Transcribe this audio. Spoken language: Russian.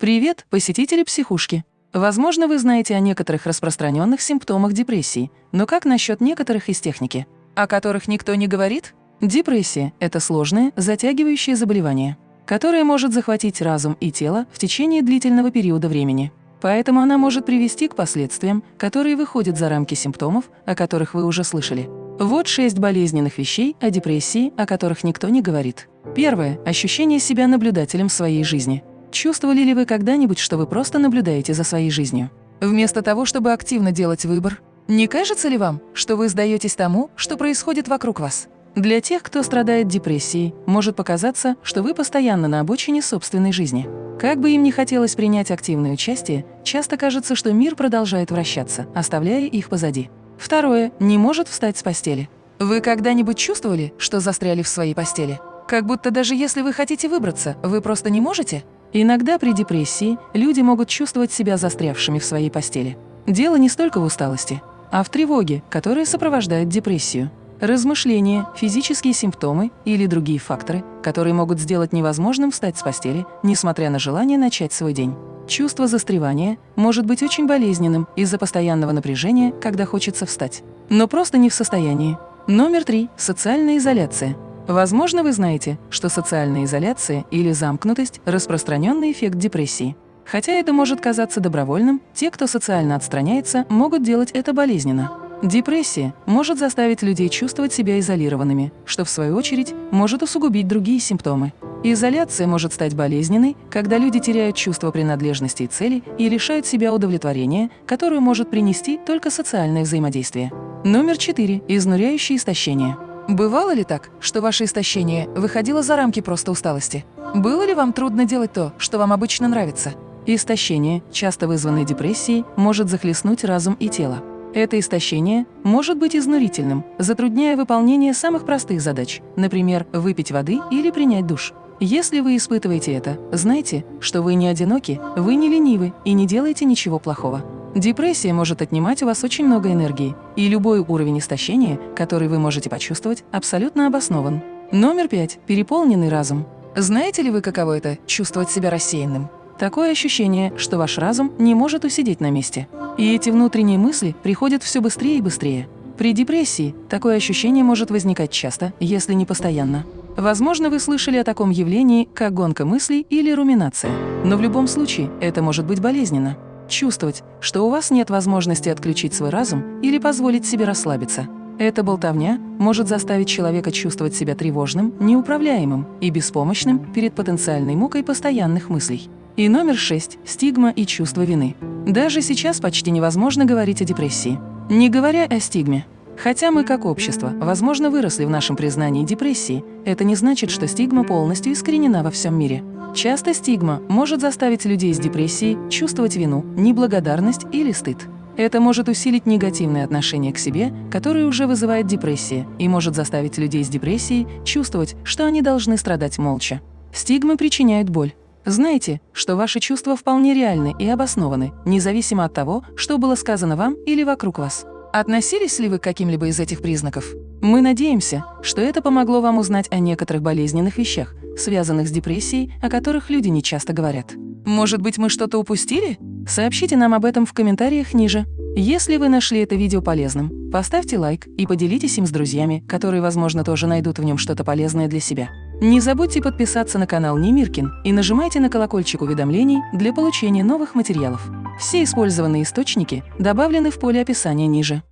Привет, посетители психушки! Возможно, вы знаете о некоторых распространенных симптомах депрессии, но как насчет некоторых из техники, о которых никто не говорит? Депрессия – это сложное, затягивающее заболевание, которое может захватить разум и тело в течение длительного периода времени. Поэтому она может привести к последствиям, которые выходят за рамки симптомов, о которых вы уже слышали. Вот шесть болезненных вещей о депрессии, о которых никто не говорит. Первое – ощущение себя наблюдателем своей жизни – Чувствовали ли вы когда-нибудь, что вы просто наблюдаете за своей жизнью? Вместо того, чтобы активно делать выбор, не кажется ли вам, что вы сдаетесь тому, что происходит вокруг вас? Для тех, кто страдает депрессией, может показаться, что вы постоянно на обочине собственной жизни. Как бы им ни хотелось принять активное участие, часто кажется, что мир продолжает вращаться, оставляя их позади. Второе – не может встать с постели. Вы когда-нибудь чувствовали, что застряли в своей постели? Как будто даже если вы хотите выбраться, вы просто не можете? Иногда при депрессии люди могут чувствовать себя застрявшими в своей постели. Дело не столько в усталости, а в тревоге, которая сопровождает депрессию. Размышления, физические симптомы или другие факторы, которые могут сделать невозможным встать с постели, несмотря на желание начать свой день. Чувство застревания может быть очень болезненным из-за постоянного напряжения, когда хочется встать. Но просто не в состоянии. Номер три – социальная изоляция. Возможно, вы знаете, что социальная изоляция или замкнутость – распространенный эффект депрессии. Хотя это может казаться добровольным, те, кто социально отстраняется, могут делать это болезненно. Депрессия может заставить людей чувствовать себя изолированными, что, в свою очередь, может усугубить другие симптомы. Изоляция может стать болезненной, когда люди теряют чувство принадлежности и цели и лишают себя удовлетворения, которое может принести только социальное взаимодействие. Номер 4. Изнуряющее истощение. Бывало ли так, что ваше истощение выходило за рамки просто усталости? Было ли вам трудно делать то, что вам обычно нравится? Истощение, часто вызванное депрессией, может захлестнуть разум и тело. Это истощение может быть изнурительным, затрудняя выполнение самых простых задач, например, выпить воды или принять душ. Если вы испытываете это, знайте, что вы не одиноки, вы не ленивы и не делаете ничего плохого. Депрессия может отнимать у вас очень много энергии, и любой уровень истощения, который вы можете почувствовать, абсолютно обоснован. Номер пять. Переполненный разум. Знаете ли вы, каково это – чувствовать себя рассеянным? Такое ощущение, что ваш разум не может усидеть на месте. И эти внутренние мысли приходят все быстрее и быстрее. При депрессии такое ощущение может возникать часто, если не постоянно. Возможно, вы слышали о таком явлении, как гонка мыслей или руминация. Но в любом случае это может быть болезненно чувствовать, что у вас нет возможности отключить свой разум или позволить себе расслабиться. Эта болтовня может заставить человека чувствовать себя тревожным, неуправляемым и беспомощным перед потенциальной мукой постоянных мыслей. И номер шесть – стигма и чувство вины. Даже сейчас почти невозможно говорить о депрессии, не говоря о стигме. Хотя мы, как общество, возможно, выросли в нашем признании депрессии, это не значит, что стигма полностью искоренена во всем мире. Часто стигма может заставить людей с депрессией чувствовать вину, неблагодарность или стыд. Это может усилить негативное отношение к себе, которое уже вызывает депрессия, и может заставить людей с депрессией чувствовать, что они должны страдать молча. Стигмы причиняют боль. Знайте, что ваши чувства вполне реальны и обоснованы, независимо от того, что было сказано вам или вокруг вас. Относились ли вы к каким-либо из этих признаков? Мы надеемся, что это помогло вам узнать о некоторых болезненных вещах, связанных с депрессией, о которых люди не часто говорят. Может быть, мы что-то упустили? Сообщите нам об этом в комментариях ниже. Если вы нашли это видео полезным, поставьте лайк и поделитесь им с друзьями, которые, возможно, тоже найдут в нем что-то полезное для себя. Не забудьте подписаться на канал Немиркин и нажимайте на колокольчик уведомлений для получения новых материалов. Все использованные источники добавлены в поле описания ниже.